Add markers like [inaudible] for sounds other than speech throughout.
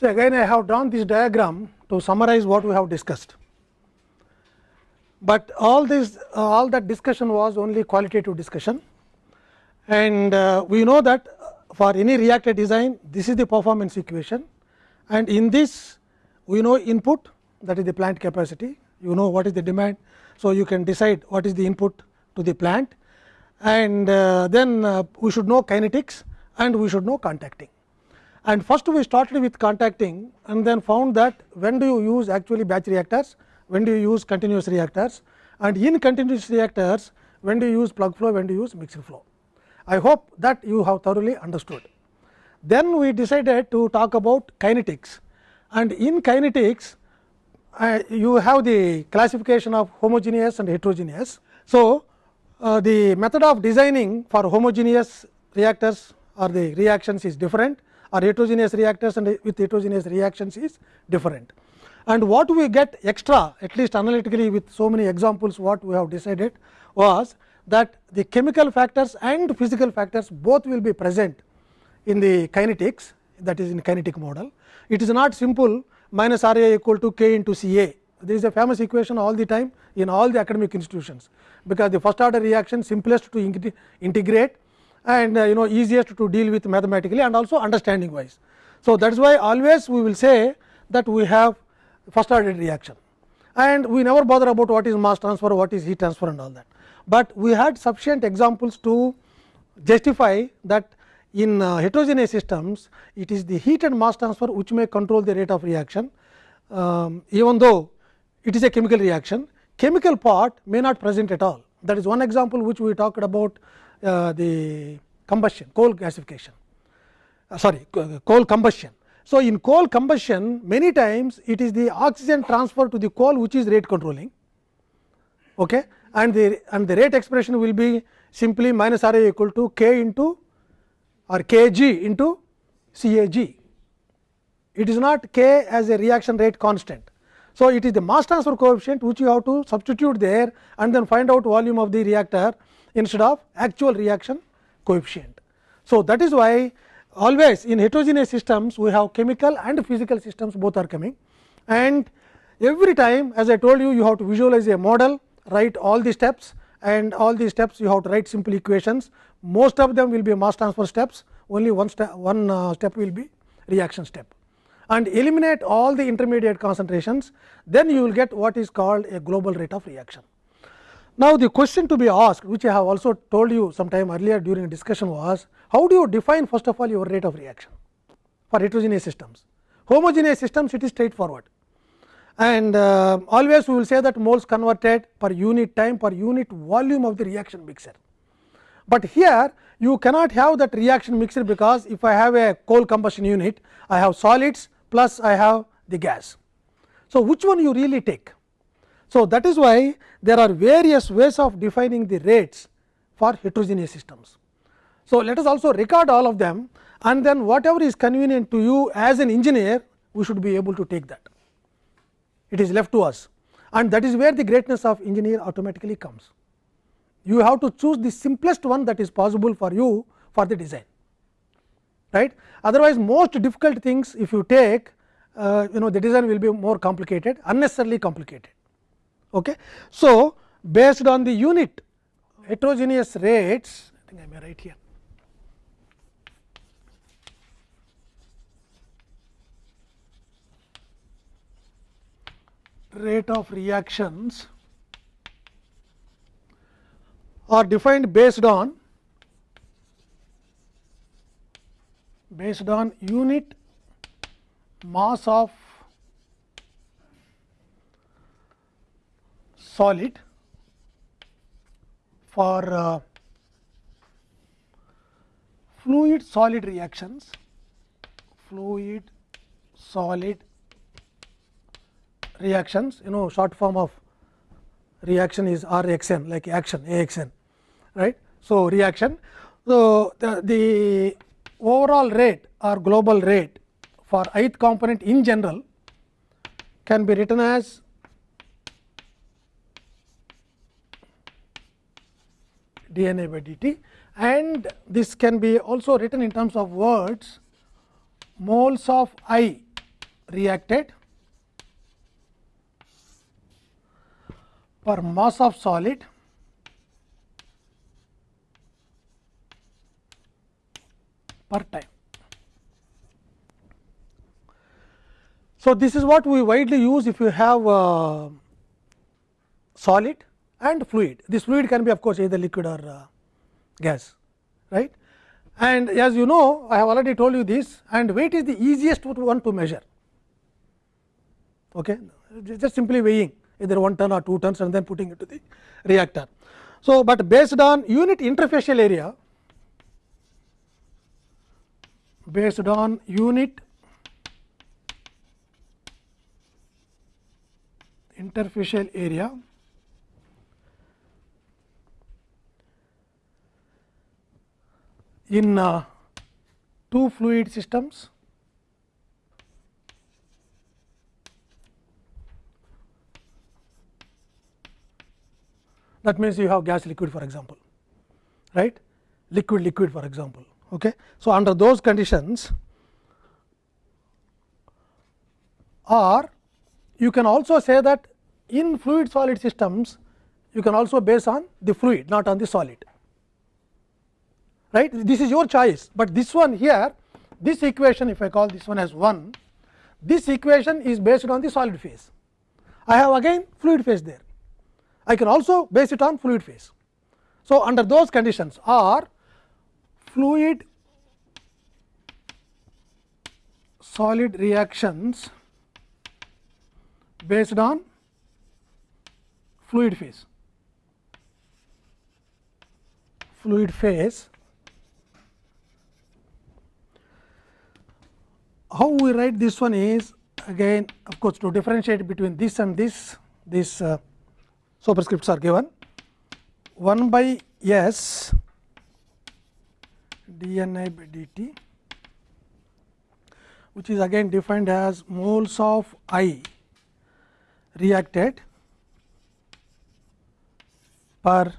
So, again I have drawn this diagram to summarize what we have discussed, but all this uh, all that discussion was only qualitative discussion. And uh, we know that for any reactor design this is the performance equation. And in this we know input that is the plant capacity. You know what is the demand. So, you can decide what is the input to the plant. And uh, then we should know kinetics and we should know contacting. And first we started with contacting and then found that when do you use actually batch reactors, when do you use continuous reactors and in continuous reactors when do you use plug flow, when do you use mixed flow. I hope that you have thoroughly understood. Then we decided to talk about kinetics and in kinetics uh, you have the classification of homogeneous and heterogeneous. So, uh, the method of designing for homogeneous reactors or the reactions is different or heterogeneous reactors and with heterogeneous reactions is different. And what we get extra at least analytically with so many examples what we have decided was that the chemical factors and physical factors both will be present in the kinetics that is in kinetic model. It is not simple minus R A equal to k into C A. This is a famous equation all the time in all the academic institutions, because the first order reaction simplest to integrate and uh, you know easiest to deal with mathematically and also understanding wise. So, that is why always we will say that we have first order reaction and we never bother about what is mass transfer, what is heat transfer and all that. But we had sufficient examples to justify that in uh, heterogeneous systems, it is the heat and mass transfer which may control the rate of reaction, um, even though it is a chemical reaction, chemical part may not present at all. That is one example which we talked about uh, the combustion, coal gasification, uh, sorry coal combustion. So, in coal combustion many times it is the oxygen transfer to the coal which is rate controlling okay, and the and the rate expression will be simply minus R A equal to k into or k g into C A g. It is not k as a reaction rate constant. So, it is the mass transfer coefficient which you have to substitute there and then find out volume of the reactor instead of actual reaction coefficient. So, that is why always in heterogeneous systems we have chemical and physical systems both are coming. And every time as I told you you have to visualize a model write all the steps and all these steps you have to write simple equations. Most of them will be mass transfer steps. Only one step one uh, step will be reaction step. And eliminate all the intermediate concentrations. Then you will get what is called a global rate of reaction. Now, the question to be asked which I have also told you sometime earlier during a discussion was how do you define first of all your rate of reaction for heterogeneous systems. Homogeneous systems it is straightforward and uh, always we will say that moles converted per unit time per unit volume of the reaction mixer but here you cannot have that reaction mixer because if I have a coal combustion unit, I have solids plus I have the gas. So, which one you really take? So, that is why there are various ways of defining the rates for heterogeneous systems. So, let us also record all of them and then whatever is convenient to you as an engineer, we should be able to take that. It is left to us and that is where the greatness of engineer automatically comes you have to choose the simplest one that is possible for you for the design right otherwise most difficult things if you take uh, you know the design will be more complicated unnecessarily complicated okay? So based on the unit heterogeneous rates i think i may write here. Rate of reactions are defined based on based on unit mass of solid for uh, fluid solid reactions fluid solid reactions you know short form of reaction is R x n like action A x n right. So, reaction. So, the, the overall rate or global rate for ith component in general can be written as dna by dt and this can be also written in terms of words. Moles of i reacted. Per mass of solid. Per time. So, this is what we widely use if you have uh, solid and fluid. This fluid can be of course, either liquid or uh, gas right. And as you know I have already told you this and weight is the easiest one to measure okay. just simply weighing either 1 ton or 2 tons and then putting it to the reactor. So, but based on unit interfacial area based on unit interfacial area in uh, two fluid systems. That means you have gas liquid for example right? Liquid liquid for example okay? So under those conditions or you can also say that in fluid solid systems you can also base on the fluid not on the solid right this is your choice, but this one here this equation if I call this one as 1 this equation is based on the solid phase. I have again fluid phase there I can also base it on fluid phase. So, under those conditions or fluid solid reactions based on fluid phase fluid phase how we write this one is again of course to differentiate between this and this this uh, superscripts are given. 1 by s dNi by dt which is again defined as moles of I reacted per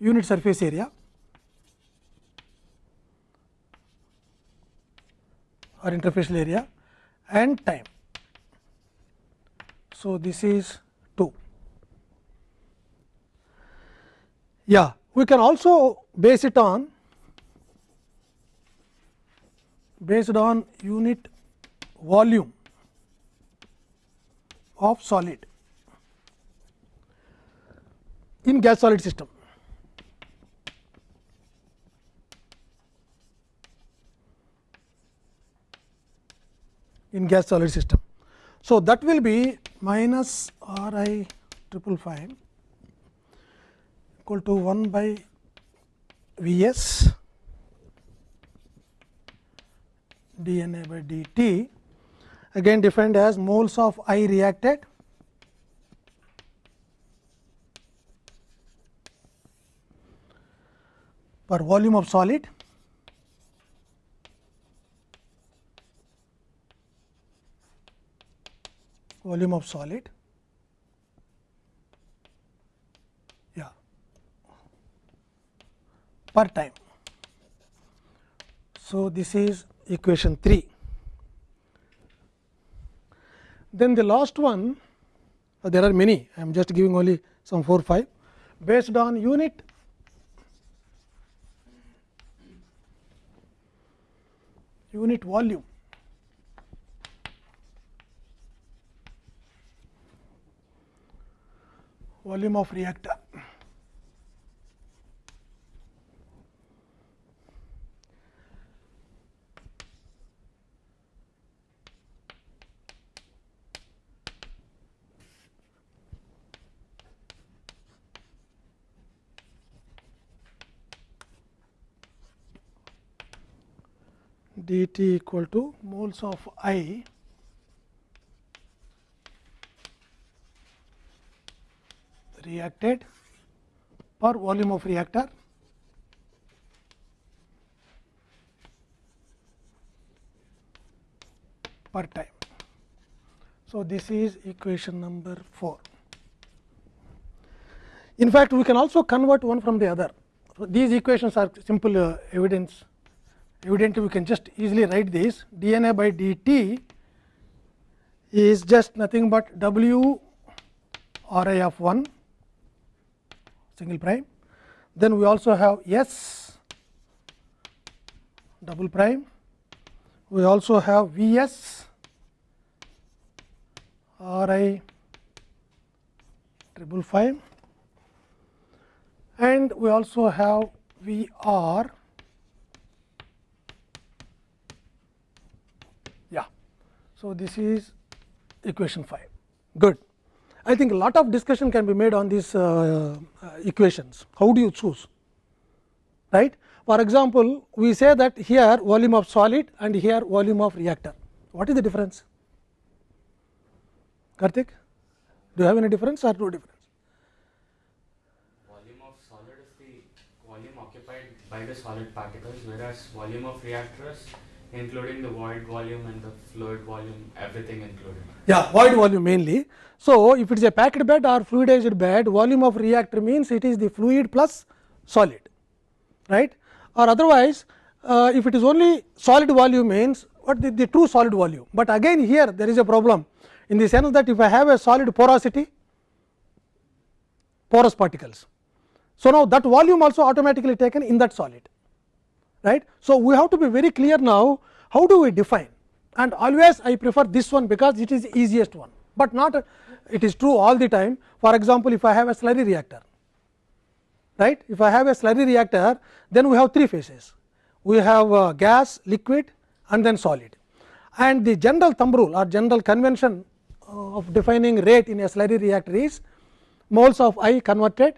unit surface area or interfacial area and time. So, this is 2. Yeah, we can also base it on based on unit volume of solid in gas solid system. In gas solid system. So, that will be minus R i triple prime equal to 1 by V s d n a by d t again defined as moles of I reacted per volume of solid volume of solid. Yeah. Per time. So, this is equation 3. Then the last one uh, there are many. I am just giving only some 4 5 based on unit unit volume volume of reactor. d t equal to moles of I reacted per volume of reactor per time. So, this is equation number 4. In fact, we can also convert one from the other. So, these equations are simple uh, evidence evidently we can just easily write this d n a by d t is just nothing but W R i of 1 single prime. Then we also have S double prime. We also have V s R i triple prime and we also have V r yeah. So, this is equation 5 good. I think a lot of discussion can be made on these uh, uh, equations. How do you choose? Right. For example, we say that here volume of solid and here volume of reactor. What is the difference? Karthik do you have any difference or no difference? Volume of solid is the volume occupied by the solid particles, whereas volume of reactors, including the void volume and the fluid volume, everything included. Yeah, void volume mainly. So, if it is a packed bed or fluidized bed, volume of reactor means it is the fluid plus solid, right? Or otherwise, uh, if it is only solid volume means what the, the true solid volume. But again here there is a problem in the sense that if I have a solid porosity, porous particles. So, now that volume also automatically taken in that solid right. So, we have to be very clear now how do we define and always I prefer this one because it is easiest one, but not it is true all the time. For example, if I have a slurry reactor right if I have a slurry reactor then we have three phases we have uh, gas, liquid and then solid and the general thumb rule or general convention uh, of defining rate in a slurry reactor is moles of I converted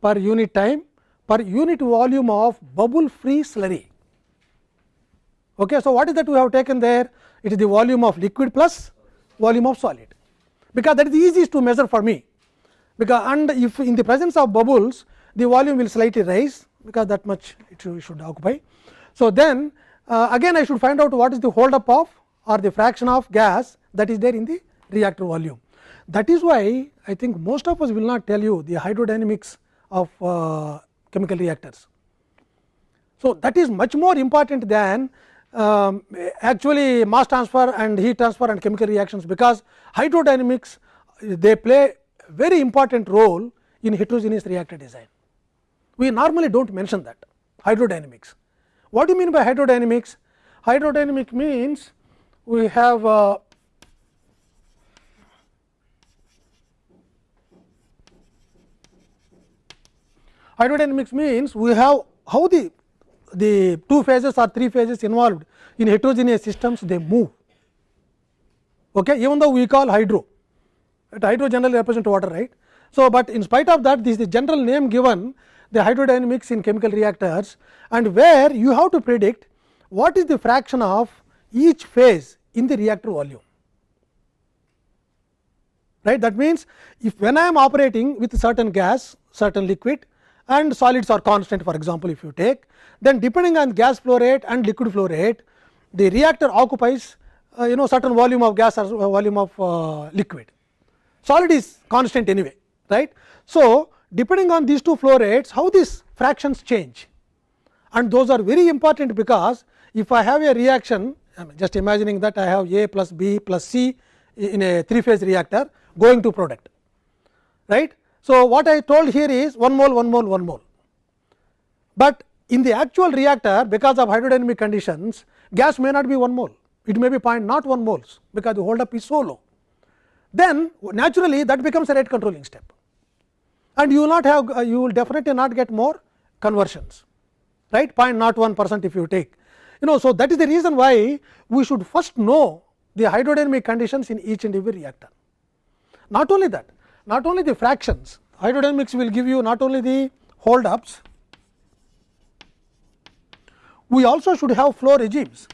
per unit time per unit volume of bubble free slurry. Okay. So, what is that we have taken there? It is the volume of liquid plus volume of solid, because that is the easiest to measure for me. Because and if in the presence of bubbles, the volume will slightly rise, because that much it should, occupy. So, then uh, again I should find out what is the hold up of or the fraction of gas that is there in the reactor volume. That is why I think most of us will not tell you the hydrodynamics of uh, chemical reactors. So, that is much more important than um, actually mass transfer and heat transfer and chemical reactions, because hydrodynamics they play very important role in heterogeneous reactor design. We normally do not mention that hydrodynamics. What do you mean by hydrodynamics? Hydrodynamic means we have uh, hydrodynamics means we have how the the two phases or three phases involved in heterogeneous systems they move. Okay? Even though we call hydro hydro generally represent water right? So but in spite of that this is the general name given the hydrodynamics in chemical reactors and where you have to predict what is the fraction of each phase in the reactor volume. Right? That means if when i am operating with certain gas certain liquid and solids are constant for example, if you take then depending on gas flow rate and liquid flow rate the reactor occupies uh, you know certain volume of gas or volume of uh, liquid. Solid is constant anyway right. So, depending on these two flow rates how these fractions change. And those are very important because if I have a reaction I mean just imagining that I have A plus B plus C in a three phase reactor going to product right so, what I told here is 1 mole 1 mole 1 mole, but in the actual reactor because of hydrodynamic conditions gas may not be 1 mole, it may be point not 1 moles because the hold up is so low. Then naturally that becomes a rate controlling step and you will not have uh, you will definitely not get more conversions right point not 1 percent if you take you know. So, that is the reason why we should first know the hydrodynamic conditions in each and every reactor. Not only that not only the fractions hydrodynamics will give you not only the hold ups, we also should have flow regimes.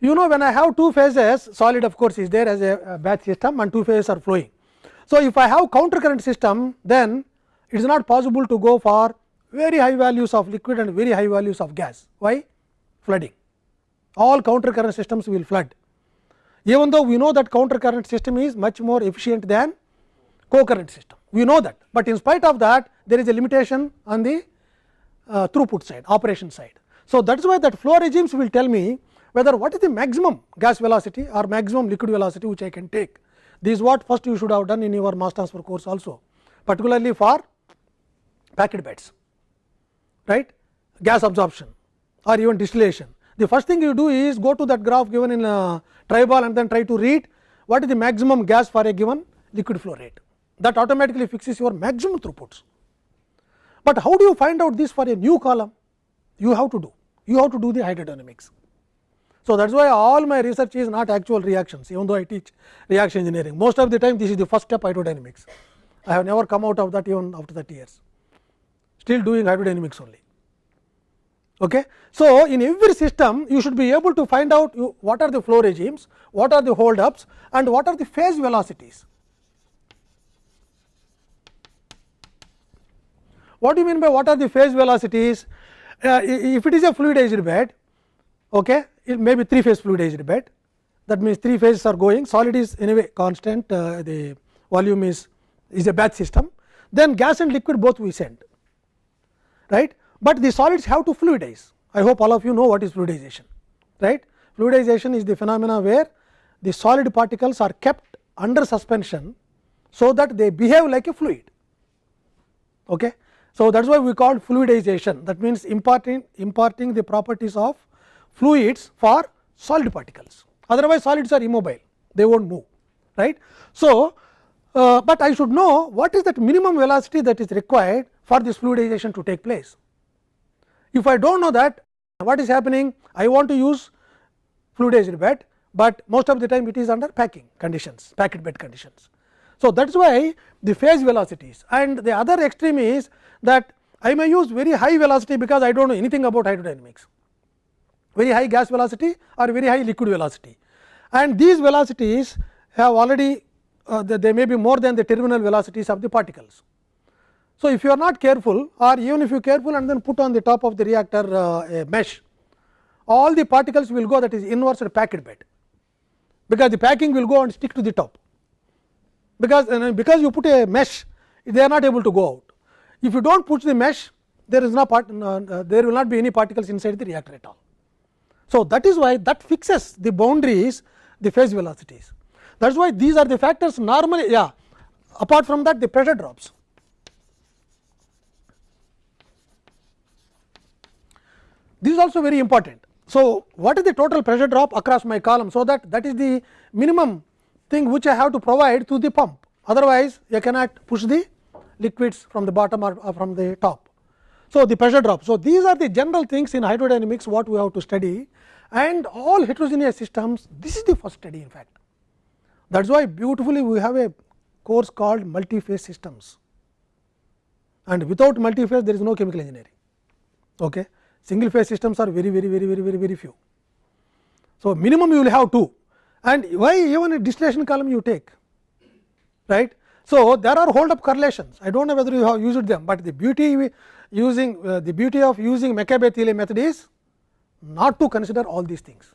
You know when I have two phases solid of course, is there as a batch system and two phases are flowing. So, if I have counter current system then it is not possible to go for very high values of liquid and very high values of gas. Why? Flooding. All counter current systems will flood even though we know that counter current system is much more efficient than co-current system. We know that, but in spite of that there is a limitation on the uh, throughput side operation side. So, that is why that flow regimes will tell me whether what is the maximum gas velocity or maximum liquid velocity which I can take. This is what first you should have done in your mass transfer course also, particularly for packed beds, right, gas absorption or even distillation. The first thing you do is go to that graph given in uh, a Treybal and then try to read what is the maximum gas for a given liquid flow rate. That automatically fixes your maximum throughputs. But how do you find out this for a new column? You have to do, you have to do the hydrodynamics. So, that is why all my research is not actual reactions, even though I teach reaction engineering. Most of the time, this is the first step hydrodynamics. I have never come out of that even after 30 years, still doing hydrodynamics only. Okay. So, in every system, you should be able to find out you, what are the flow regimes, what are the hold ups and what are the phase velocities. What do you mean by what are the phase velocities? Uh, if it is a fluidized bed, okay, it may be three phase fluidized bed. That means, three phases are going, solid is anyway constant, uh, the volume is, is a batch system. Then gas and liquid both we send, right. But the solids have to fluidize. I hope all of you know what is fluidization, right. Fluidization is the phenomena where the solid particles are kept under suspension, so that they behave like a fluid. Okay. So, that is why we call fluidization that means imparting, imparting the properties of fluids for solid particles otherwise solids are immobile they will not move right. So, uh, but I should know what is that minimum velocity that is required for this fluidization to take place. If I do not know that what is happening I want to use fluidized bed, but most of the time it is under packing conditions packed bed conditions. So, that is why the phase velocities and the other extreme is that I may use very high velocity because I do not know anything about hydrodynamics, very high gas velocity or very high liquid velocity. And these velocities have already uh, they may be more than the terminal velocities of the particles. So, if you are not careful or even if you careful and then put on the top of the reactor uh, a mesh, all the particles will go that is inverse packed bed, because the packing will go and stick to the top because uh, because you put a mesh they are not able to go out. If you do not put the mesh there is no part uh, there will not be any particles inside the reactor at all. So, that is why that fixes the boundaries the phase velocities that is why these are the factors normally yeah apart from that the pressure drops. This is also very important. So, what is the total pressure drop across my column. So, that that is the minimum thing which I have to provide to the pump otherwise you cannot push the liquids from the bottom or, or from the top. So, the pressure drop. So, these are the general things in hydrodynamics what we have to study and all heterogeneous systems this is the first study in fact. That is why beautifully we have a course called multi-phase systems and without multi-phase there is no chemical engineering. Okay. Single phase systems are very very very very very very few. So, minimum you will have two and why even a distillation column you take right. So, there are hold up correlations I do not know whether you have used them, but the beauty using uh, the beauty of using McCabe-Thiele method is not to consider all these things.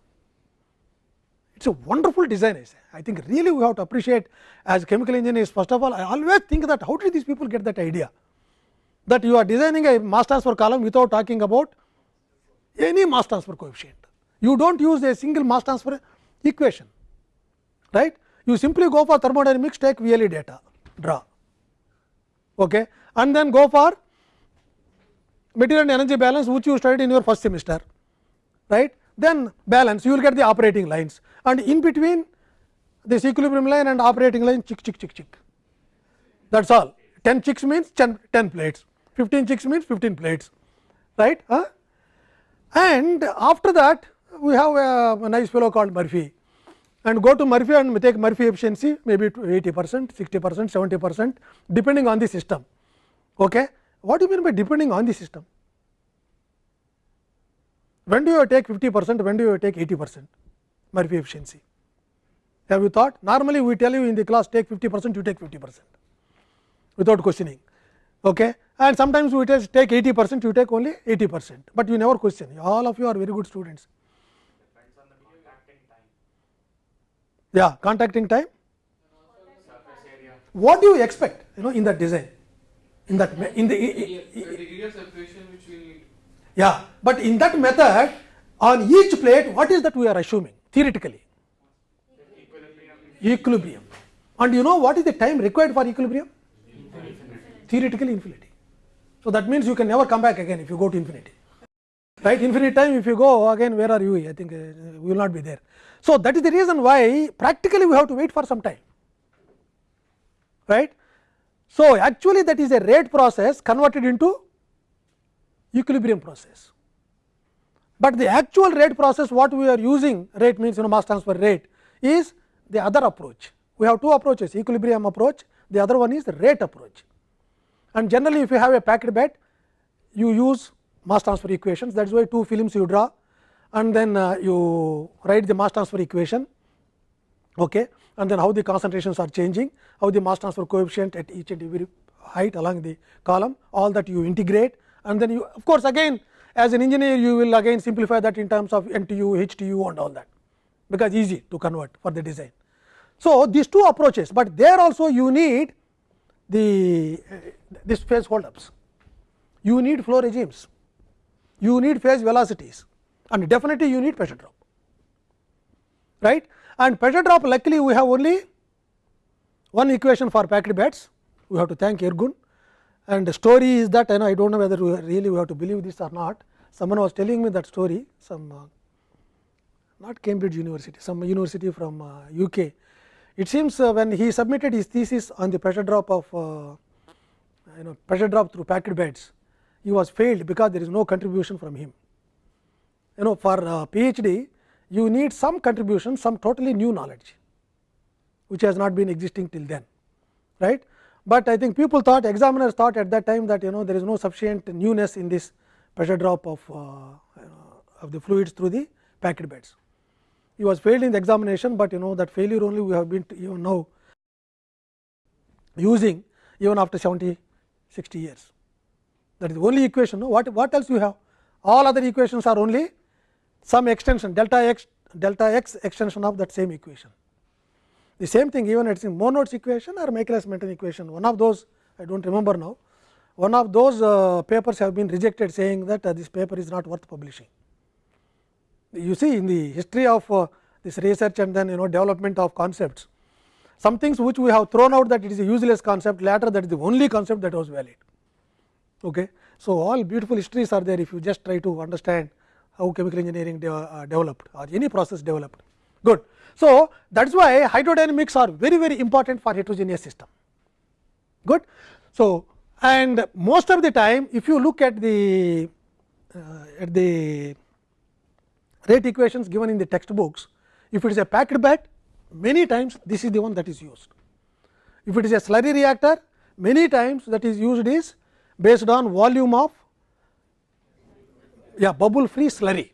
It is a wonderful design I say I think really we have to appreciate as chemical engineers first of all I always think that how did these people get that idea that you are designing a mass transfer column without talking about any mass transfer coefficient. You do not use a single mass transfer equation right. You simply go for thermodynamics take VLE data draw okay, and then go for material and energy balance which you studied in your first semester right. Then balance you will get the operating lines and in between this equilibrium line and operating line chick chick chick chick that is all 10 chicks means 10, 10 plates 15 chicks means 15 plates right. Huh? And after that we have a, a nice fellow called Murphree and go to Murphree and take Murphree efficiency maybe 80 percent, 60 percent, 70 percent depending on the system. Okay. What do you mean by depending on the system? When do you take 50 percent, when do you take 80 percent Murphree efficiency? Have you thought? Normally we tell you in the class take 50 percent, you take 50 percent without questioning. Okay. And sometimes we take 80 percent, you take only 80 percent, but you never question. All of you are very good students. Yeah, contacting time. What do you expect? You know, in that design, in that in the, the area separation which we need. Yeah, but in that method on each plate what is that we are assuming theoretically? Equilibrium. And you know what is the time required for equilibrium? Theoretically infinity. So that means you can never come back again if you go to infinity. Right, infinite time if you go again where are you? I think uh, we will not be there. So that is the reason why practically we have to wait for some time. Right. So actually that is a rate process converted into equilibrium process. But the actual rate process what we are using rate means you know mass transfer rate is the other approach. We have two approaches equilibrium approach the other one is the rate approach. And generally if you have a packed bed you use mass transfer equations. That is why two films you draw and then uh, you write the mass transfer equation okay, and then how the concentrations are changing, how the mass transfer coefficient at each and every height along the column all that you integrate. And then you of course again as an engineer you will again simplify that in terms of NTU, HTU and all that because easy to convert for the design. So, these two approaches, but there also you need the uh, this phase hold ups, you need flow regimes, you need phase velocities. And definitely you need pressure drop. Right? And pressure drop luckily we have only one equation for packed beds we have to thank Ergun. And the story is that I know I do not know whether we really we have to believe this or not. Someone was telling me that story some uh, not Cambridge University some university from uh, UK. It seems uh, when he submitted his thesis on the pressure drop of uh, you know pressure drop through packed beds he was failed because there is no contribution from him. You know for uh, PhD you need some contribution some totally new knowledge which has not been existing till then right but I think people thought examiners thought at that time that you know there is no sufficient newness in this pressure drop of uh, of the fluids through the packed beds. He was failed in the examination, but you know that failure only we have been even now using even after 70 60 years. That is the only equation. No? What, what else you have? All other equations are only some extension delta x delta x extension of that same equation. The same thing even it is in Monod's equation or Michaelis Menten equation one of those I do not remember now one of those uh, papers have been rejected saying that uh, this paper is not worth publishing. You see in the history of uh, this research and then you know development of concepts some things which we have thrown out that it is a useless concept later that is the only concept that was valid. Okay. So, all beautiful histories are there if you just try to understand how chemical engineering de uh, developed or any process developed good. So, that is why hydrodynamics are very very important for heterogeneous system good. So, and most of the time if you look at the uh, at the rate equations given in the textbooks if it is a packed bed many times this is the one that is used. If it is a slurry reactor many times that is used is based on volume of yeah bubble free slurry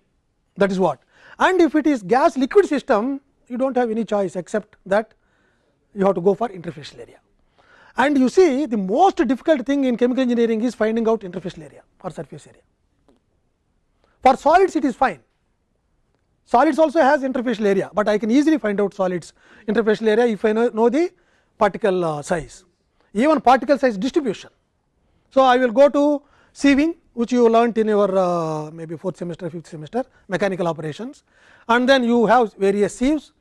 that is what and if it is gas liquid system you do not have any choice except that you have to go for interfacial area. And you see the most difficult thing in chemical engineering is finding out interfacial area or surface area. For solids it is fine, solids also has interfacial area, but I can easily find out solids interfacial area if I know, know the particle uh, size, even particle size distribution. So, I will go to sieving which you learnt in your uh, maybe fourth semester, fifth semester mechanical operations. And then you have various sieves.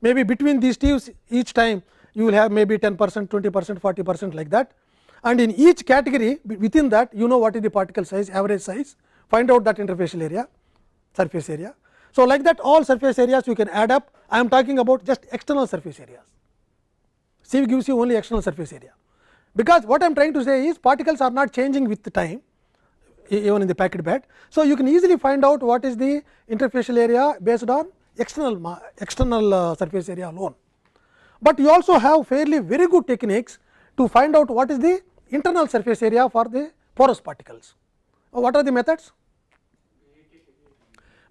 Maybe between these sieves each time you will have maybe 10 percent, 20 percent, 40 percent like that. And in each category within that you know what is the particle size, average size, find out that interfacial area, surface area. So, like that all surface areas you can add up, I am talking about just external surface areas. C gives you only external surface area, because what I am trying to say is particles are not changing with the time even in the packed bed. So, you can easily find out what is the interfacial area based on external external uh, surface area alone. But you also have fairly very good techniques to find out what is the internal surface area for the porous particles. Uh, what are the methods?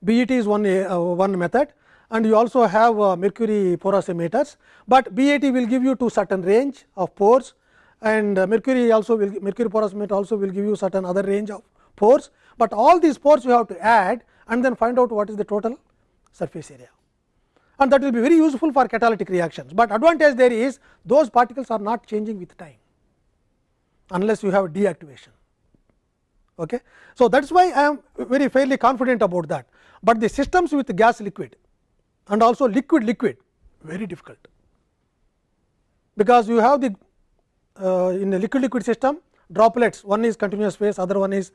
BET is one uh, one method and you also have uh, mercury porosimeters, but BET will give you to certain range of pores and uh, mercury also will mercury porosimeter also will give you certain other range of pores, but all these pores you have to add and then find out what is the total surface area. And that will be very useful for catalytic reactions, but advantage there is those particles are not changing with time unless you have deactivation Okay. So, that is why I am very fairly confident about that, but the systems with gas liquid and also liquid liquid very difficult, because you have the uh, in a liquid liquid system droplets one is continuous phase other one is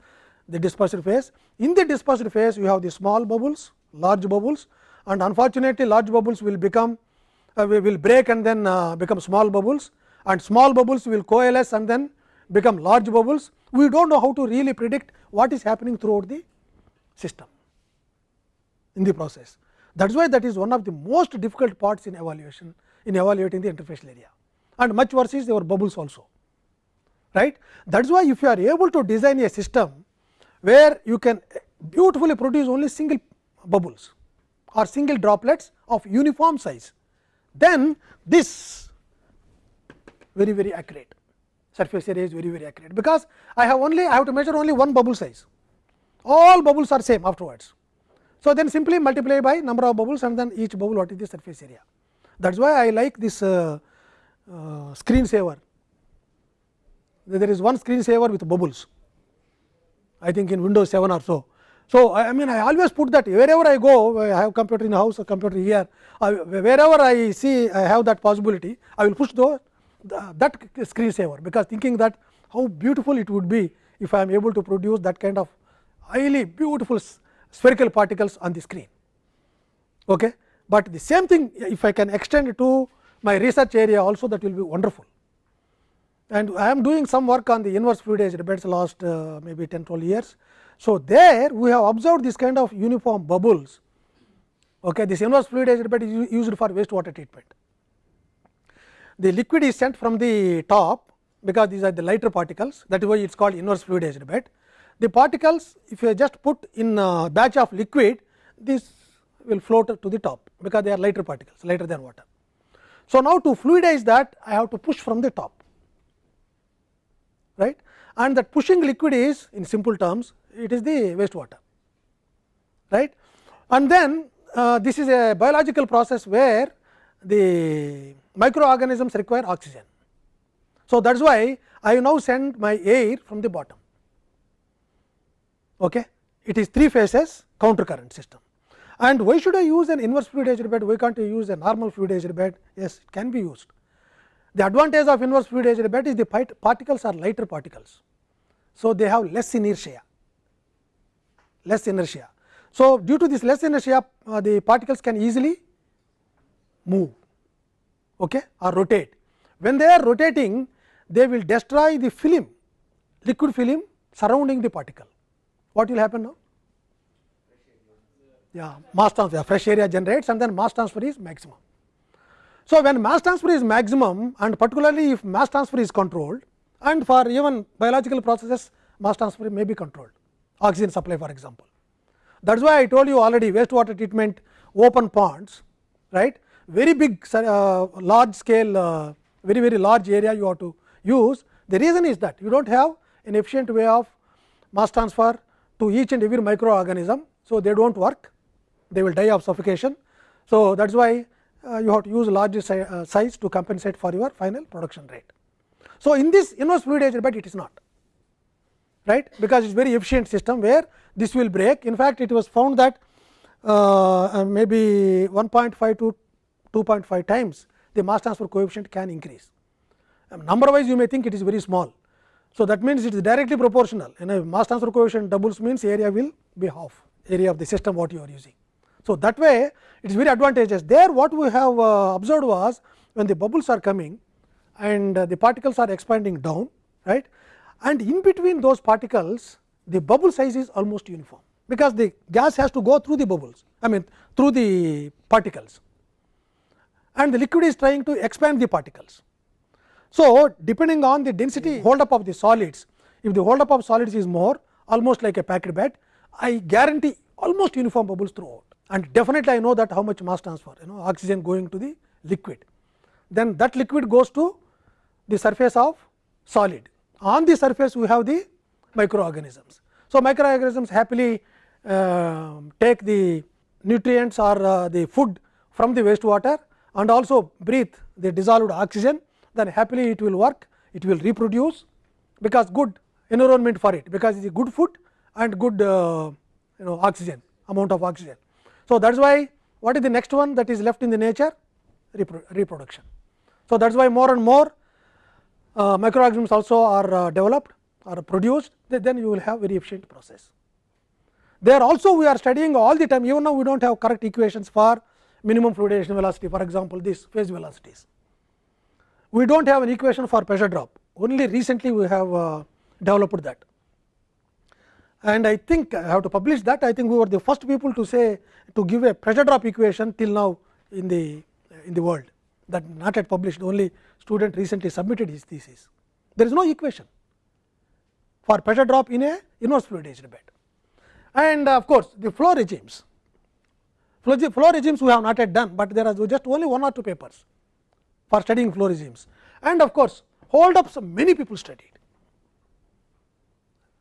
the dispersed phase. In the dispersed phase you have the small bubbles large bubbles and unfortunately large bubbles will become uh, will break and then uh, become small bubbles and small bubbles will coalesce and then become large bubbles. We do not know how to really predict what is happening throughout the system in the process. That is why that is one of the most difficult parts in evaluation in evaluating the interfacial area and much worse is your bubbles also right. That is why if you are able to design a system where you can beautifully produce only single bubbles or single droplets of uniform size, then this very very accurate surface area is very very accurate, because I have only I have to measure only one bubble size all bubbles are same afterwards. So, then simply multiply by number of bubbles and then each bubble what is the surface area. That is why I like this uh, uh, screen saver. There is one screen saver with bubbles, I think in Windows 7 or so. So, I mean I always put that wherever I go, I have computer in the house, or computer here, I, wherever I see I have that possibility, I will push the, the that screen saver, because thinking that how beautiful it would be if I am able to produce that kind of highly beautiful spherical particles on the screen. Okay. But the same thing if I can extend to my research area also that will be wonderful. And I am doing some work on the inverse fluidized beds last uh, maybe 10 12 years. So, there we have observed this kind of uniform bubbles. Okay, this inverse fluidized bed is used for wastewater treatment. The liquid is sent from the top because these are the lighter particles that is why it is called inverse fluidized bed. The particles if you just put in a batch of liquid this will float to the top because they are lighter particles lighter than water. So, now to fluidize that I have to push from the top right and that pushing liquid is in simple terms it is the wastewater right and then uh, this is a biological process where the microorganisms require oxygen. So, that is why I now send my air from the bottom. Okay. It is three phases counter current system. And why should I use an inverse fluidized bed? Why can't I use a normal fluidized bed? Yes, it can be used. The advantage of inverse fluidized bed is the particles are lighter particles. So, they have less inertia, less inertia. So, due to this less inertia, uh, the particles can easily move okay, or rotate. When they are rotating, they will destroy the film, liquid film surrounding the particle. What will happen now? Yeah, mass transfer, fresh area generates and then mass transfer is maximum. So, when mass transfer is maximum and particularly if mass transfer is controlled and for even biological processes mass transfer may be controlled oxygen supply for example. That is why I told you already wastewater treatment open ponds right very big uh, large scale uh, very very large area you have to use. The reason is that you do not have an efficient way of mass transfer to each and every microorganism. So, they do not work they will die of suffocation. So, that is why uh, you have to use large si uh, size to compensate for your final production rate. So, in this inverse fluidized bed it is not right because it is very efficient system where this will break. In fact, it was found that uh, uh maybe 1.5 to 2.5 times the mass transfer coefficient can increase. Um, number wise you may think it is very small. So, that means it is directly proportional and a mass transfer coefficient doubles means area will be half area of the system what you are using. So, that way it is very advantageous there what we have uh, observed was when the bubbles are coming and uh, the particles are expanding down right and in between those particles the bubble size is almost uniform because the gas has to go through the bubbles I mean through the particles and the liquid is trying to expand the particles. So, depending on the density hold up of the solids if the hold up of solids is more almost like a packed bed I guarantee almost uniform bubbles throughout and definitely I know that how much mass transfer you know oxygen going to the liquid. Then that liquid goes to the surface of solid on the surface we have the microorganisms. So, microorganisms happily uh, take the nutrients or uh, the food from the wastewater and also breathe the dissolved oxygen then happily it will work it will reproduce because good environment for it, because it is good food and good uh, you know oxygen amount of oxygen. So, that is why what is the next one that is left in the nature Repro reproduction. So, that is why more and more uh, microorganisms also are uh, developed or produced then you will have very efficient process. There also we are studying all the time even now we do not have correct equations for minimum fluidization velocity for example, this phase velocities. We do not have an equation for pressure drop. Only recently we have uh, developed that. And I think I have to publish that. I think we were the first people to say to give a pressure drop equation till now in the in the world. That not yet published. Only student recently submitted his thesis. There is no equation for pressure drop in a inverse fluidized bed. And of course, the flow regimes flow, regimes we have not yet done, but there are just only one or two papers for studying flow regimes and of course, hold ups many people studied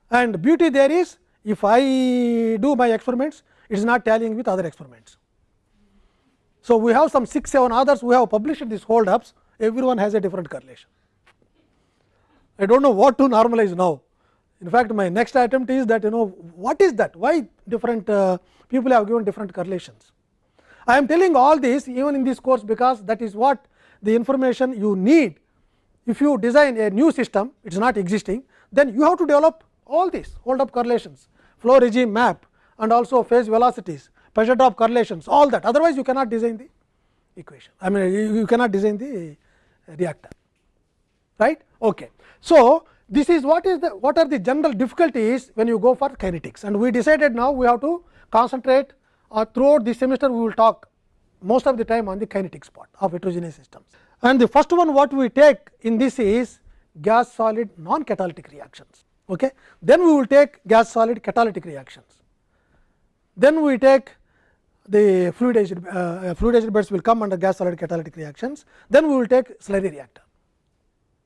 and beauty there is if I do my experiments it is not tallying with other experiments. So, we have some 6 7 others who have published these hold ups everyone has a different correlation. I do not know what to normalize now. In fact, my next attempt is that you know what is that why different uh, people have given different correlations. I am telling all this even in this course because that is what the information you need. If you design a new system it is not existing then you have to develop all these hold up correlations, flow regime map and also phase velocities, pressure drop correlations all that. Otherwise you cannot design the equation. I mean you cannot design the uh, reactor. Right. Okay. So, this is what is the what are the general difficulties when you go for kinetics? And we decided now we have to concentrate or throughout this semester we will talk most of the time on the kinetics part of heterogeneous systems. And the first one what we take in this is gas solid non catalytic reactions. Okay. Then we will take gas solid catalytic reactions. Then we take the fluidized, uh, fluidized beds will come under gas solid catalytic reactions. Then we will take slurry reactor.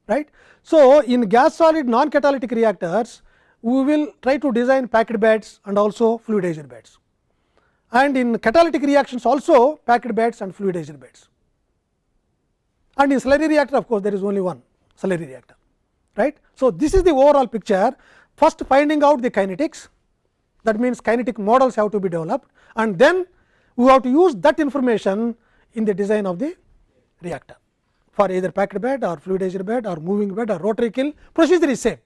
Right. So, in gas solid non catalytic reactors, we will try to design packed beds and also fluidized beds. And in catalytic reactions also packed beds and fluidized beds. And in slurry reactor of course, there is only one slurry reactor right. So, this is the overall picture first finding out the kinetics that means kinetic models have to be developed and then we have to use that information in the design of the reactor for either packed bed or fluidized bed or moving bed or rotary kiln procedure is same,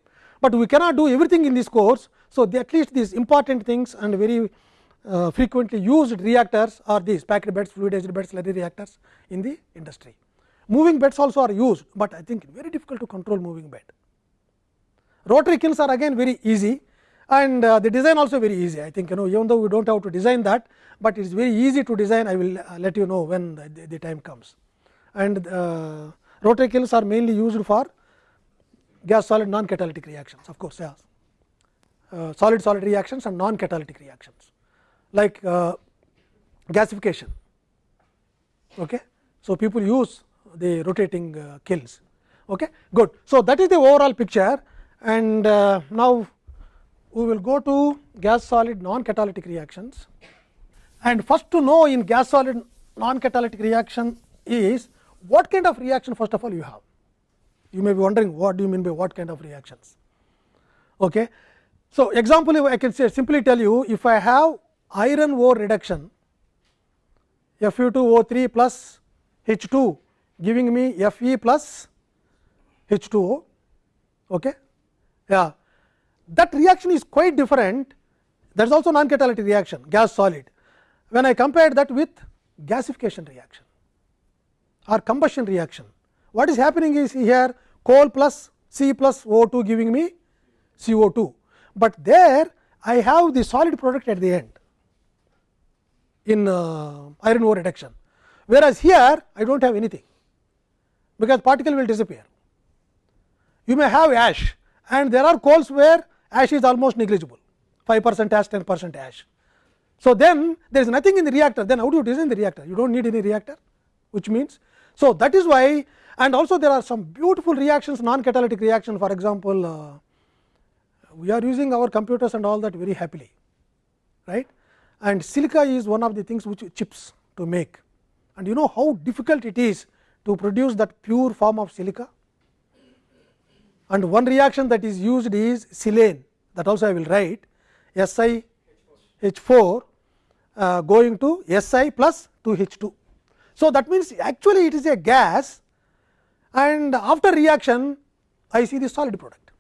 but we cannot do everything in this course. So, at least these important things and very uh, frequently used reactors are these packed beds, fluidized beds, slurry reactors in the industry. Moving beds also are used, but I think very difficult to control moving bed. Rotary kilns are again very easy and uh, the design also very easy. I think you know even though we do not have to design that, but it is very easy to design I will uh, let you know when the, the time comes. And uh, rotary kilns are mainly used for gas solid non catalytic reactions of course, yes. Uh, solid solid reactions and non catalytic reactions like uh, gasification. Okay. So, people use the rotating uh, kilns. Okay. Good. So, that is the overall picture and uh, now we will go to gas solid non catalytic reactions. And first to know in gas solid non catalytic reaction is what kind of reaction first of all you have. You may be wondering what do you mean by what kind of reactions. Okay. So, example I can say simply tell you if I have iron ore reduction Fe2O3 plus H2 giving me Fe plus H2O. Okay. Yeah. That reaction is quite different that is also non catalytic reaction gas solid. When I compare that with gasification reaction or combustion reaction, what is happening is here coal plus C plus O2 giving me CO2, but there I have the solid product at the end in uh, iron ore reduction, whereas here I do not have anything because particle will disappear. You may have ash and there are coals where ash is almost negligible 5 percent ash 10 percent ash. So, then there is nothing in the reactor then how do you design the reactor you do not need any reactor which means. So, that is why and also there are some beautiful reactions non catalytic reaction for example, uh, we are using our computers and all that very happily right and silica is one of the things which chips to make. And you know how difficult it is to produce that pure form of silica? And one reaction that is used is silane. That also I will write. Si H 4 uh, going to Si plus 2 H 2. So, that means actually it is a gas. And after reaction I see the solid product.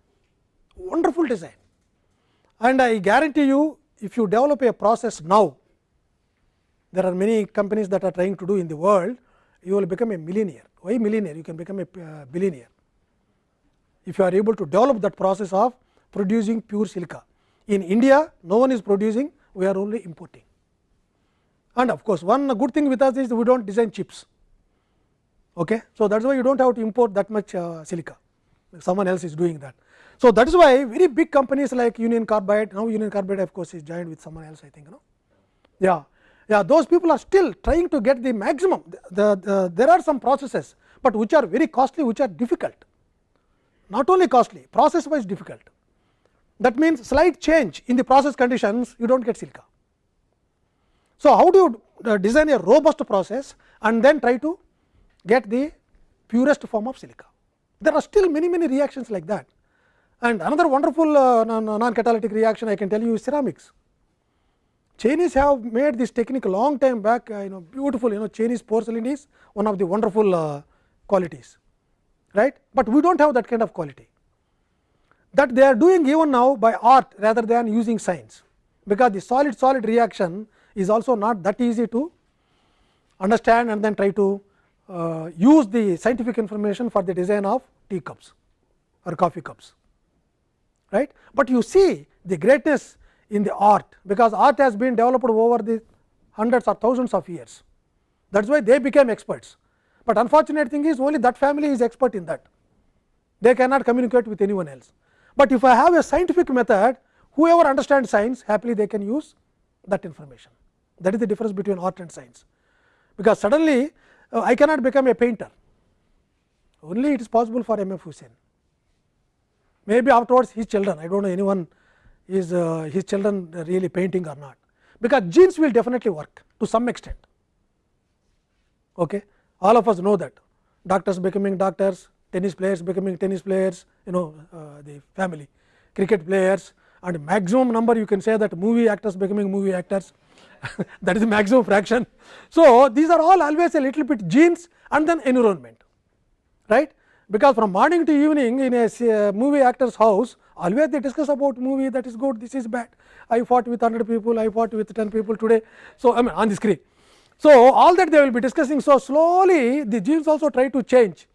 Wonderful design. And I guarantee you if you develop a process now there are many companies that are trying to do in the world you will become a millionaire why millionaire you can become a uh, billionaire if you are able to develop that process of producing pure silica. In India, no one is producing, we are only importing. And of course, one good thing with us is we do not design chips. Okay? So, that is why you do not have to import that much uh, silica, someone else is doing that. So, that is why very big companies like Union Carbide, now Union Carbide of course, is joined with someone else I think. You know? Yeah, yeah, those people are still trying to get the maximum. The, the, there are some processes, but which are very costly, which are difficult not only costly process wise difficult that means slight change in the process conditions you do not get silica. So, how do you uh, design a robust process and then try to get the purest form of silica. There are still many many reactions like that and another wonderful uh, non catalytic reaction I can tell you is ceramics. Chinese have made this technique long time back uh, you know beautiful you know Chinese porcelain is one of the wonderful uh, qualities right, but we do not have that kind of quality that they are doing even now by art rather than using science, because the solid solid reaction is also not that easy to understand and then try to uh, use the scientific information for the design of tea cups or coffee cups. Right? But you see the greatness in the art, because art has been developed over the hundreds or thousands of years. That is why they became experts but unfortunate thing is only that family is expert in that they cannot communicate with anyone else. But if I have a scientific method whoever understands science happily they can use that information that is the difference between art and science. Because suddenly uh, I cannot become a painter only it is possible for M. F. Husain maybe afterwards his children I do not know anyone is uh, his children really painting or not. Because genes will definitely work to some extent. Okay? All of us know that. Doctors becoming doctors, tennis players becoming tennis players, you know uh, the family, cricket players. And maximum number you can say that movie actors becoming movie actors [laughs] that is the maximum fraction. So, these are all always a little bit genes and then environment. Right because from morning to evening in a uh, movie actor's house always they discuss about movie that is good this is bad I fought with 100 people I fought with 10 people today. So, I mean on the screen so, all that they will be discussing. So, slowly the genes also try to change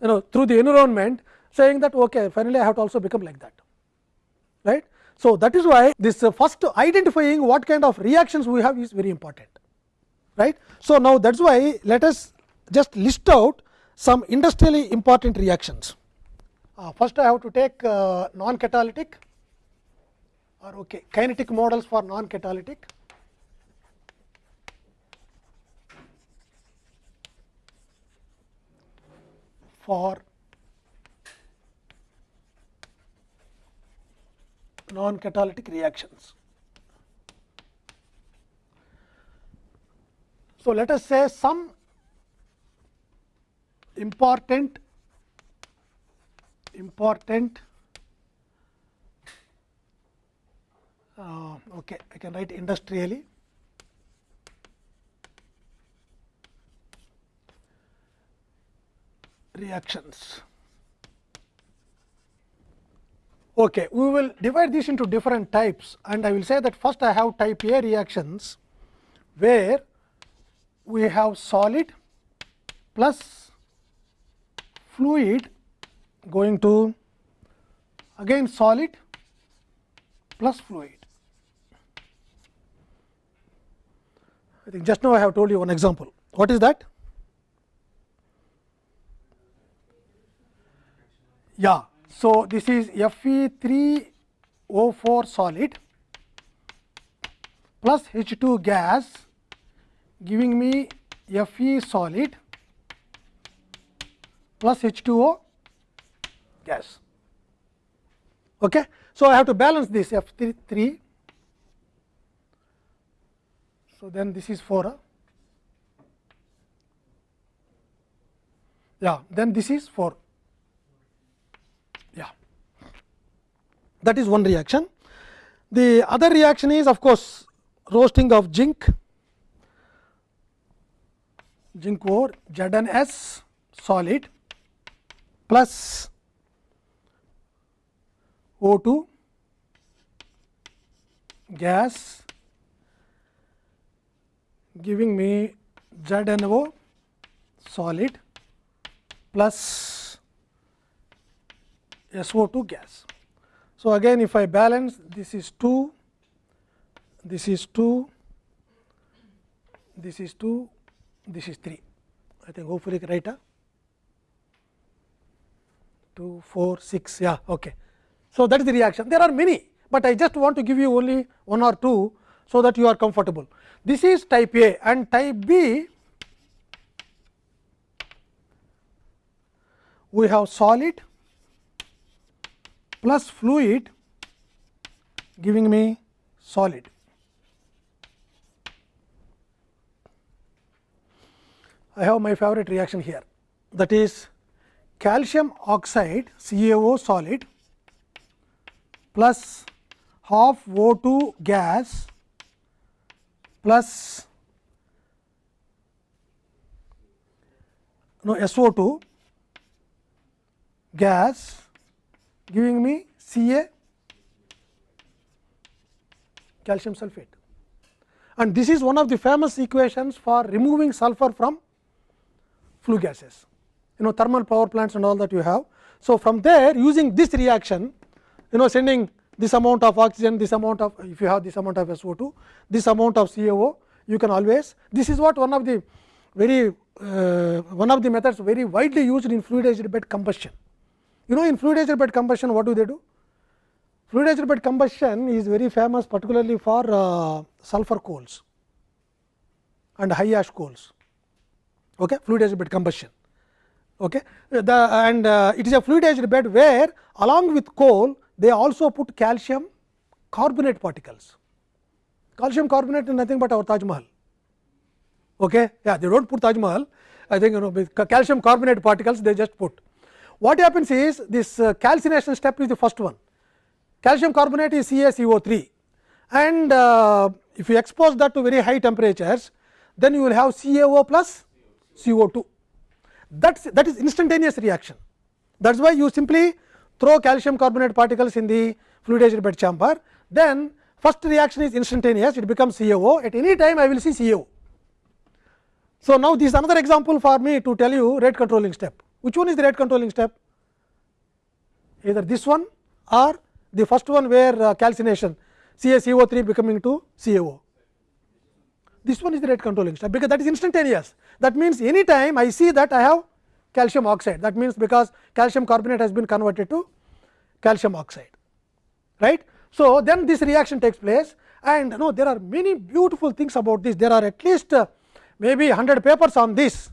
you know through the environment saying that okay, finally, I have to also become like that. right. So, that is why this uh, first identifying what kind of reactions we have is very important. right. So, now that is why let us just list out some industrially important reactions. Uh, first I have to take uh, non catalytic or okay, kinetic models for non catalytic. for non catalytic reactions. So, let us say some important important uh, okay I can write industrially reactions. Okay, we will divide this into different types and I will say that first I have type A reactions, where we have solid plus fluid going to again solid plus fluid. I think just now I have told you one example. What is that? Yeah. So, this is Fe 3 O 4 solid plus H 2 gas giving me Fe solid plus H 2 O gas. Okay. So, I have to balance this F 3. So, then this is 4. Yeah, then this is 4 yeah that is one reaction. The other reaction is of course, roasting of zinc, zinc ore ZnS solid plus O2 gas giving me ZnO solid plus SO2 gas. So, again if I balance this is 2, this is 2, this is 2, this is 3. I think hopefully right. Huh? 2, 4, 6, yeah, okay. So, that is the reaction. There are many, but I just want to give you only one or two, so that you are comfortable. This is type A and type B we have solid plus fluid giving me solid. I have my favorite reaction here that is calcium oxide CaO solid plus half O2 gas plus no SO2 gas giving me Ca calcium sulphate. And this is one of the famous equations for removing sulfur from flue gases, you know thermal power plants and all that you have. So, from there using this reaction, you know sending this amount of oxygen, this amount of if you have this amount of SO2, this amount of CaO, you can always this is what one of the very uh, one of the methods very widely used in fluidized bed combustion. You know in fluidized bed combustion what do they do? Fluidized bed combustion is very famous particularly for uh, sulfur coals and high ash coals, okay? fluidized bed combustion. Okay? The, and uh, it is a fluidized bed where along with coal they also put calcium carbonate particles. Calcium carbonate is nothing but our Taj Mahal. Okay? Yeah, they do not put Taj Mahal, I think you know calcium carbonate particles they just put. What happens is this uh, calcination step is the first one. Calcium carbonate is CaCO3 and uh, if you expose that to very high temperatures, then you will have CaO plus CO2. That's, that is instantaneous reaction. That is why you simply throw calcium carbonate particles in the fluidized bed chamber, then first reaction is instantaneous, it becomes CaO. At any time, I will see CaO. So, now this is another example for me to tell you rate controlling step. Which one is the rate controlling step? Either this one or the first one where uh, calcination CaCO3 becoming to CaO. This one is the rate controlling step, because that is instantaneous. That means, any time I see that I have calcium oxide, that means, because calcium carbonate has been converted to calcium oxide. right? So, then this reaction takes place and no there are many beautiful things about this. There are at least uh, maybe 100 papers on this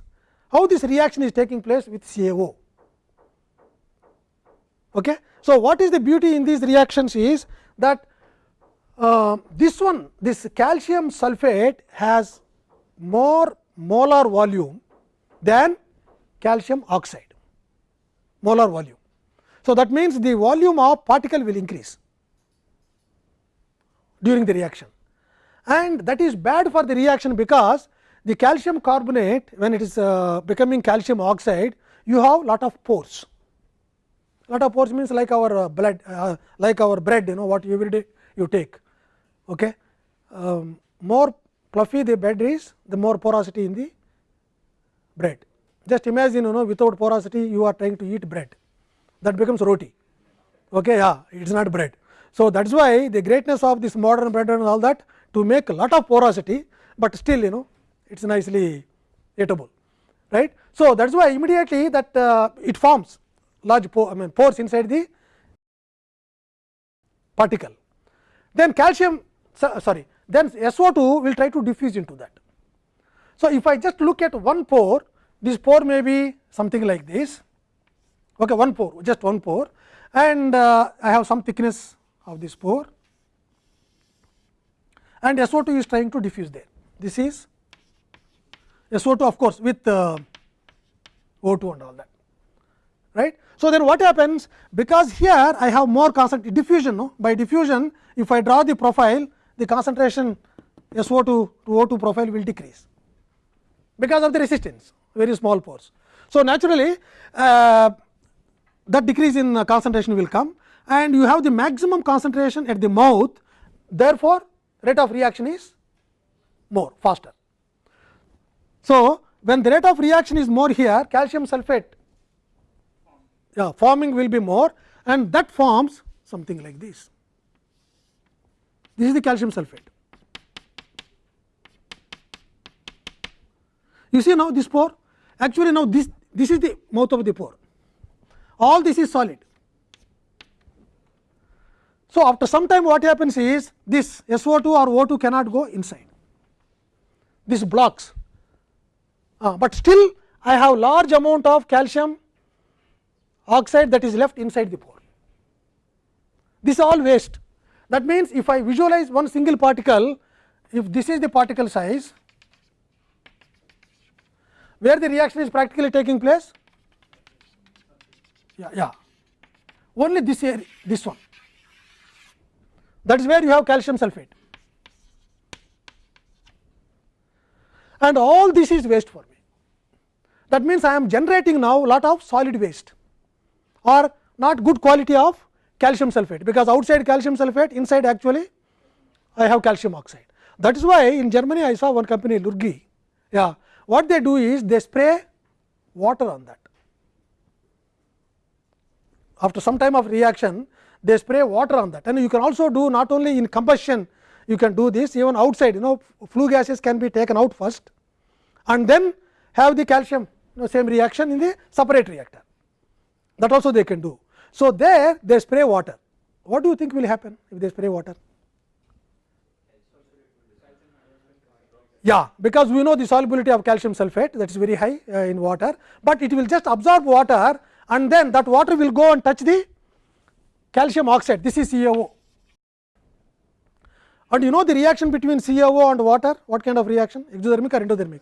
how this reaction is taking place with CaO. Okay. So, what is the beauty in these reactions is that uh, this one this calcium sulphate has more molar volume than calcium oxide. Molar volume. So, that means, the volume of particle will increase during the reaction. And that is bad for the reaction because the calcium carbonate when it is uh, becoming calcium oxide you have lot of pores. Lot of pores means like our uh, blood uh, like our bread you know what every day you take okay? Um, more fluffy the bread is the more porosity in the bread. Just imagine you know without porosity you are trying to eat bread. That becomes roti. Okay yeah it is not bread. So that is why the greatness of this modern bread and all that to make a lot of porosity but still you know it is nicely eatable right. So, that is why immediately that uh, it forms large pore, I mean pores inside the particle. Then calcium sorry then SO2 will try to diffuse into that. So, if I just look at one pore this pore may be something like this okay, one pore just one pore and uh, I have some thickness of this pore and SO2 is trying to diffuse there. This is SO2 of course, with uh, O2 and all that right. So, then what happens because here I have more concentration diffusion no? by diffusion if I draw the profile the concentration SO2 to O2 profile will decrease because of the resistance very small pores. So, naturally uh, that decrease in concentration will come and you have the maximum concentration at the mouth therefore, rate of reaction is more faster. So, when the rate of reaction is more here calcium sulphate yeah, forming will be more and that forms something like this. This is the calcium sulphate. You see now this pore actually now this this is the mouth of the pore all this is solid. So, after some time what happens is this SO2 or O2 cannot go inside this blocks, uh, but still I have large amount of calcium oxide that is left inside the pore. This is all waste that means, if I visualize one single particle if this is the particle size where the reaction is practically taking place yeah, yeah. only this area this one that is where you have calcium sulphate and all this is waste for me. That means, I am generating now lot of solid waste or not good quality of calcium sulphate, because outside calcium sulphate inside actually I have calcium oxide. That is why in Germany I saw one company Lurgi, yeah, what they do is they spray water on that. After some time of reaction they spray water on that and you can also do not only in combustion you can do this even outside you know flue gases can be taken out first and then have the calcium you know, same reaction in the separate reactor that also they can do. So, there they spray water what do you think will happen if they spray water? Yeah, because we know the solubility of calcium sulphate that is very high uh, in water, but it will just absorb water and then that water will go and touch the calcium oxide this is CaO. And you know the reaction between CaO and water what kind of reaction exothermic or endothermic?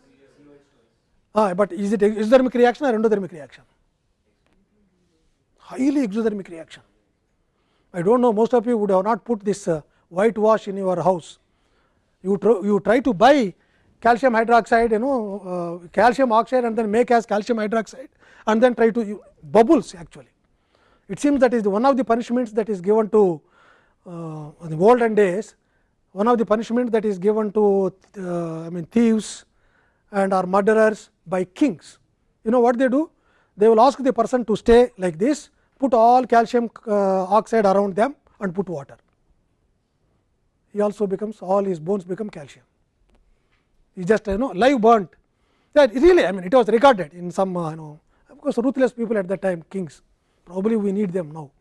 Ah, but is it exothermic reaction or endothermic reaction? Highly exothermic reaction. I do not know most of you would have not put this uh, whitewash in your house. You, tr you try to buy calcium hydroxide you know uh, calcium oxide and then make as calcium hydroxide and then try to bubbles actually. It seems that is one of the punishments that is given to uh, the olden days one of the punishments that is given to uh, I mean thieves and are murderers by kings. You know what they do? They will ask the person to stay like this, put all calcium uh, oxide around them and put water. He also becomes all his bones become calcium. He just you know live burnt. That really I mean it was recorded in some uh, you know of course, ruthless people at that time kings probably we need them now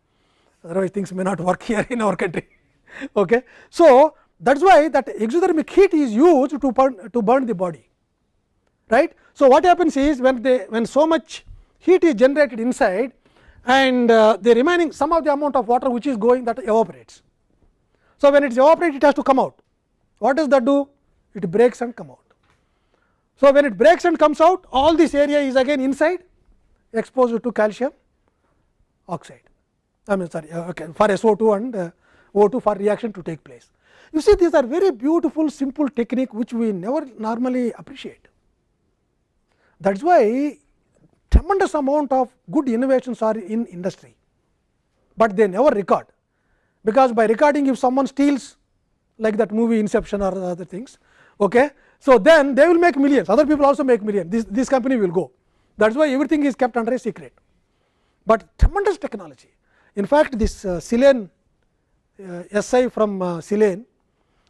otherwise things may not [laughs] work here in our country. [laughs] okay. So, that is why that exothermic heat is used to burn to burn the body right. So, what happens is when they when so much heat is generated inside and uh, the remaining some of the amount of water which is going that evaporates. So, when it is evaporated it has to come out what does that do it breaks and come out. So, when it breaks and comes out all this area is again inside exposed to calcium oxide I mean sorry uh, okay, for SO2 and uh, O2 for reaction to take place. You see these are very beautiful simple technique which we never normally appreciate. That is why tremendous amount of good innovations are in industry, but they never record. Because by recording if someone steals like that movie inception or other things okay so then they will make millions. Other people also make millions. This, this company will go. That is why everything is kept under a secret, but tremendous technology. In fact, this uh, Silane uh, SI from uh, Silane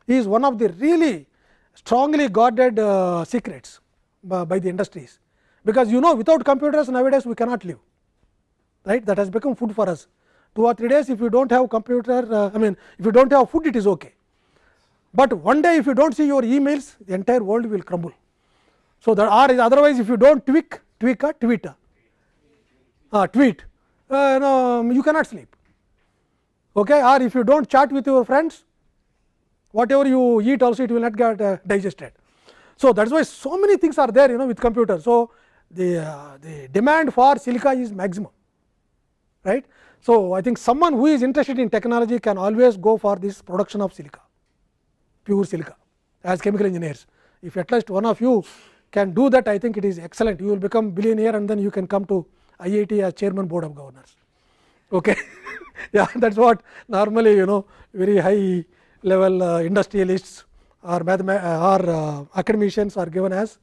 is one of the really strongly guarded uh, secrets by, by the industries, because you know without computers nowadays we cannot live right that has become food for us. 2 or 3 days if you do not have computer uh, I mean if you do not have food it is okay, but one day if you do not see your emails the entire world will crumble. So, that or is otherwise if you do not tweak tweak a tweet uh, tweet uh, you cannot sleep okay or if you do not chat with your friends whatever you eat also it will not get uh, digested. So, that is why so many things are there you know with computer. So, the, uh, the demand for silica is maximum right. So, I think someone who is interested in technology can always go for this production of silica, pure silica as chemical engineers. If at least one of you can do that, I think it is excellent. You will become billionaire and then you can come to IIT as chairman board of governors. Okay. [laughs] yeah, that is what normally you know very high level uh, industrialists or mathema- or uh, academicians are given as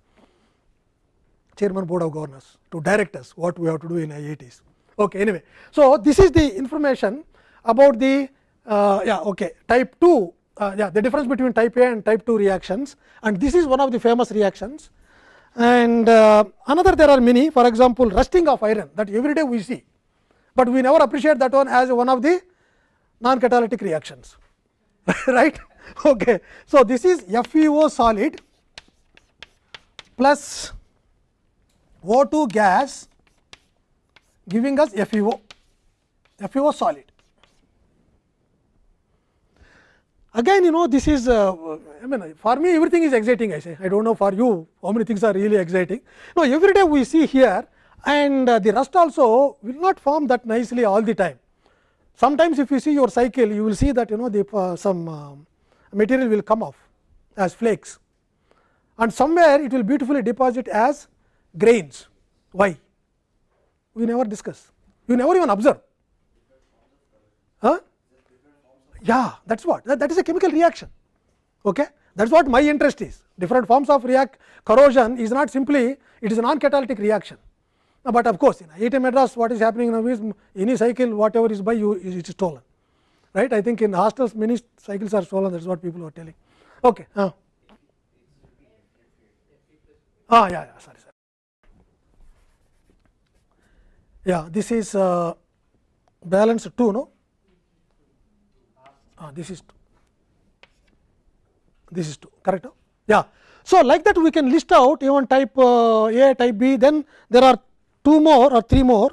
chairman board of governors to direct us what we have to do in IITs. Okay, anyway, so this is the information about the uh, yeah okay type 2 uh, yeah the difference between type A and type 2 reactions and this is one of the famous reactions and uh, another there are many for example rusting of iron that every day we see, but we never appreciate that one as one of the non catalytic reactions [laughs] right. Okay. So, this is FeO solid plus O2 gas giving us FeO, FeO solid. Again you know this is uh, I mean for me everything is exciting I say I do not know for you how many things are really exciting. No every day we see here and uh, the rust also will not form that nicely all the time. Sometimes if you see your cycle you will see that you know the uh, some uh, material will come off as flakes and somewhere it will beautifully deposit as grains. Why? We never discuss, you never even observe. Huh? Yeah, thats what that, that is a chemical reaction. Okay? thats what my interest is. Different forms of react corrosion is not simply it is a non catalytic reaction. But of course, in IIT Madras what is happening now is any cycle whatever is by you it is stolen. Right? I think in hostels many cycles are stolen thats what people are telling. Okay. Uh. Ah, yeah, yeah, sorry. Yeah, this is uh, balance 2, no? Ah, this is 2. This is 2, correct? No? Yeah. So, like that we can list out even type uh, A, type B, then there are two more or three more